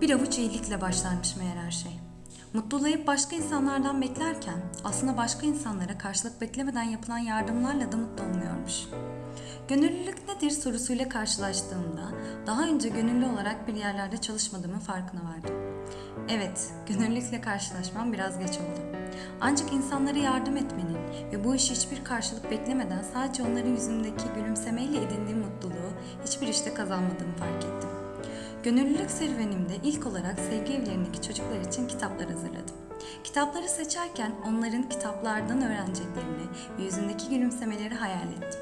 Bir avuç iyilikle başlarmış meğer her şey. Mutluluğu hep başka insanlardan beklerken aslında başka insanlara karşılık beklemeden yapılan yardımlarla da mutlu olmuyormuş. Gönüllülük nedir sorusuyla karşılaştığımda daha önce gönüllü olarak bir yerlerde çalışmadığımın farkına vardım. Evet, gönüllülükle karşılaşmam biraz geç oldu. Ancak insanlara yardım etmenin ve bu işi hiçbir karşılık beklemeden sadece onların yüzündeki gülümsemeyle edindiğim mutluluğu hiçbir işte kazanmadığımı fark ettim. Gönüllülük serüvenimde ilk olarak sevgi evlerindeki çocuklar için kitaplar hazırladım. Kitapları seçerken onların kitaplardan öğreneceklerini ve yüzündeki gülümsemeleri hayal ettim.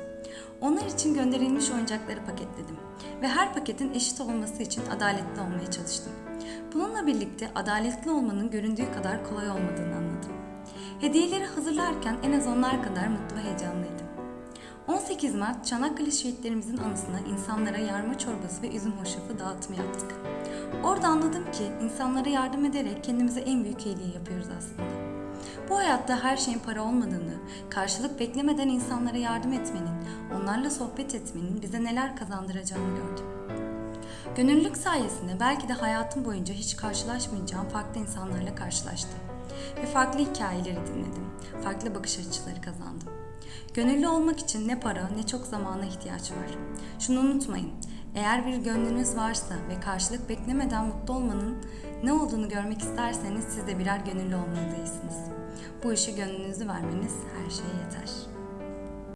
Onlar için gönderilmiş oyuncakları paketledim ve her paketin eşit olması için adaletli olmaya çalıştım. Bununla birlikte adaletli olmanın göründüğü kadar kolay olmadığını anladım. Hediyeleri hazırlarken en az onlar kadar mutlu ve heyecanlıydım. 18 Mart Çanakkale şehitlerimizin anısına insanlara yarma çorbası ve üzüm hoşafı dağıtımı yaptık. Orada anladım ki insanlara yardım ederek kendimize en büyük iyiliği yapıyoruz aslında. Bu hayatta her şeyin para olmadığını, karşılık beklemeden insanlara yardım etmenin, onlarla sohbet etmenin bize neler kazandıracağını gördüm. Gönüllülük sayesinde belki de hayatım boyunca hiç karşılaşmayacağım farklı insanlarla karşılaştım. Ve farklı hikayeleri dinledim, farklı bakış açıları kazandım. Gönüllü olmak için ne para ne çok zamana ihtiyaç var. Şunu unutmayın, eğer bir gönlünüz varsa ve karşılık beklemeden mutlu olmanın ne olduğunu görmek isterseniz siz de birer gönüllü olmalısınız. Bu işe gönlünüzü vermeniz her şeye yeter.